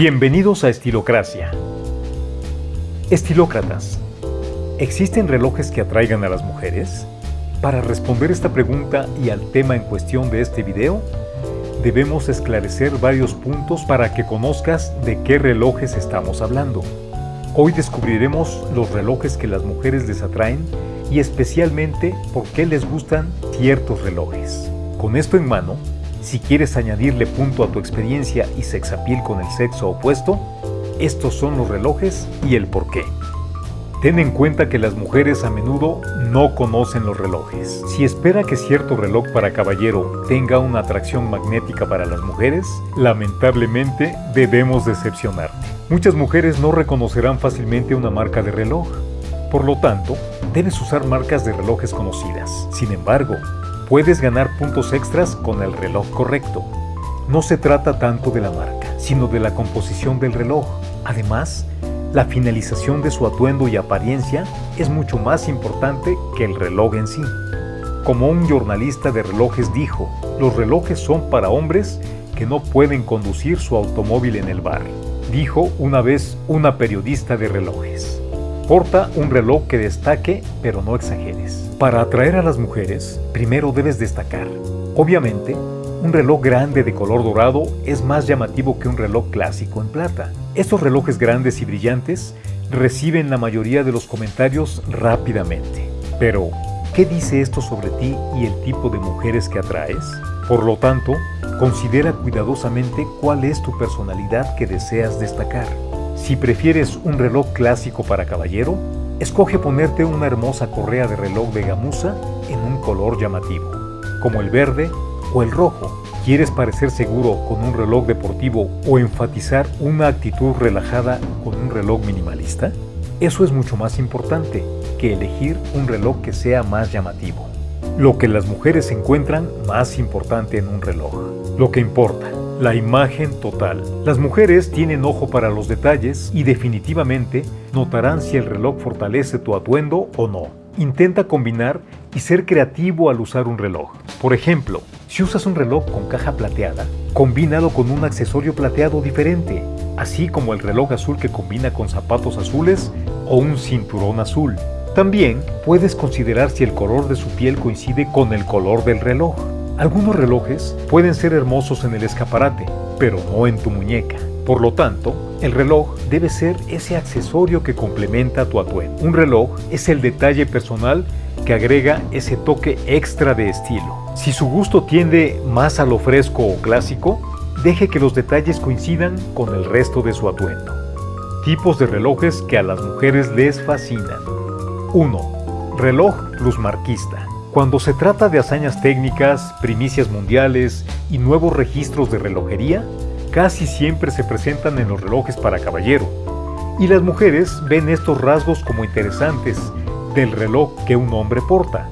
Bienvenidos a Estilocracia. Estilócratas, ¿existen relojes que atraigan a las mujeres? Para responder esta pregunta y al tema en cuestión de este video, debemos esclarecer varios puntos para que conozcas de qué relojes estamos hablando. Hoy descubriremos los relojes que las mujeres les atraen y especialmente por qué les gustan ciertos relojes. Con esto en mano, si quieres añadirle punto a tu experiencia y sexapil con el sexo opuesto, estos son los relojes y el por qué. Ten en cuenta que las mujeres a menudo no conocen los relojes. Si espera que cierto reloj para caballero tenga una atracción magnética para las mujeres, lamentablemente debemos decepcionarte. Muchas mujeres no reconocerán fácilmente una marca de reloj. Por lo tanto, debes usar marcas de relojes conocidas. Sin embargo, puedes ganar puntos extras con el reloj correcto. No se trata tanto de la marca, sino de la composición del reloj. Además, la finalización de su atuendo y apariencia es mucho más importante que el reloj en sí. Como un jornalista de relojes dijo, los relojes son para hombres que no pueden conducir su automóvil en el bar, dijo una vez una periodista de relojes. Porta un reloj que destaque, pero no exageres. Para atraer a las mujeres, primero debes destacar. Obviamente, un reloj grande de color dorado es más llamativo que un reloj clásico en plata. Estos relojes grandes y brillantes reciben la mayoría de los comentarios rápidamente. Pero, ¿qué dice esto sobre ti y el tipo de mujeres que atraes? Por lo tanto, considera cuidadosamente cuál es tu personalidad que deseas destacar. Si prefieres un reloj clásico para caballero, escoge ponerte una hermosa correa de reloj de gamuza en un color llamativo, como el verde o el rojo. ¿Quieres parecer seguro con un reloj deportivo o enfatizar una actitud relajada con un reloj minimalista? Eso es mucho más importante que elegir un reloj que sea más llamativo. Lo que las mujeres encuentran más importante en un reloj. Lo que importa, la imagen total. Las mujeres tienen ojo para los detalles y definitivamente notarán si el reloj fortalece tu atuendo o no. Intenta combinar y ser creativo al usar un reloj. Por ejemplo, si usas un reloj con caja plateada, combínalo con un accesorio plateado diferente, así como el reloj azul que combina con zapatos azules o un cinturón azul. También puedes considerar si el color de su piel coincide con el color del reloj. Algunos relojes pueden ser hermosos en el escaparate, pero no en tu muñeca. Por lo tanto, el reloj debe ser ese accesorio que complementa tu atuendo. Un reloj es el detalle personal que agrega ese toque extra de estilo. Si su gusto tiende más a lo fresco o clásico, deje que los detalles coincidan con el resto de su atuendo. Tipos de relojes que a las mujeres les fascinan. 1. Reloj plusmarquista. Cuando se trata de hazañas técnicas, primicias mundiales y nuevos registros de relojería, casi siempre se presentan en los relojes para caballero, y las mujeres ven estos rasgos como interesantes del reloj que un hombre porta.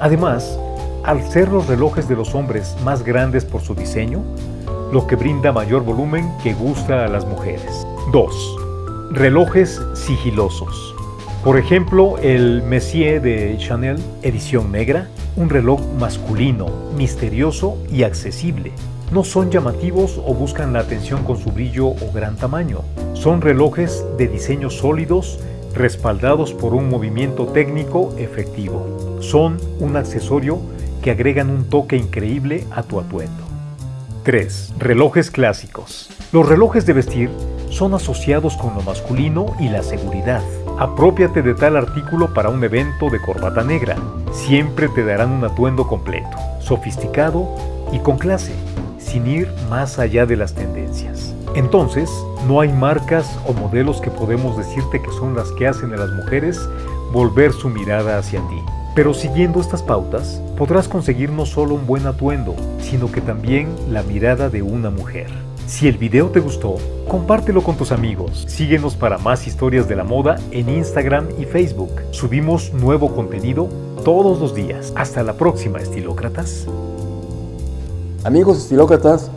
Además, al ser los relojes de los hombres más grandes por su diseño, lo que brinda mayor volumen que gusta a las mujeres. 2. Relojes sigilosos. Por ejemplo, el Messier de Chanel, edición negra, un reloj masculino, misterioso y accesible. No son llamativos o buscan la atención con su brillo o gran tamaño. Son relojes de diseño sólidos, respaldados por un movimiento técnico efectivo. Son un accesorio que agregan un toque increíble a tu atuendo. 3. Relojes clásicos. Los relojes de vestir son asociados con lo masculino y la seguridad. Apropiate de tal artículo para un evento de corbata negra. Siempre te darán un atuendo completo, sofisticado y con clase, sin ir más allá de las tendencias. Entonces, no hay marcas o modelos que podemos decirte que son las que hacen a las mujeres volver su mirada hacia ti. Pero siguiendo estas pautas, podrás conseguir no solo un buen atuendo, sino que también la mirada de una mujer. Si el video te gustó, compártelo con tus amigos. Síguenos para más historias de la moda en Instagram y Facebook. Subimos nuevo contenido todos los días. Hasta la próxima, estilócratas. Amigos estilócratas,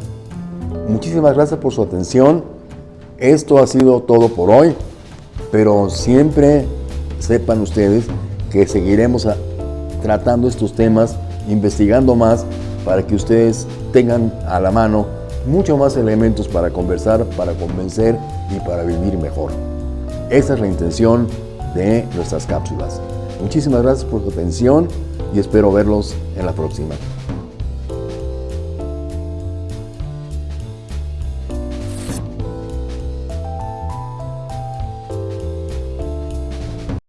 muchísimas gracias por su atención. Esto ha sido todo por hoy, pero siempre sepan ustedes que seguiremos tratando estos temas, investigando más para que ustedes tengan a la mano mucho más elementos para conversar, para convencer y para vivir mejor. Esa es la intención de nuestras cápsulas. Muchísimas gracias por su atención y espero verlos en la próxima.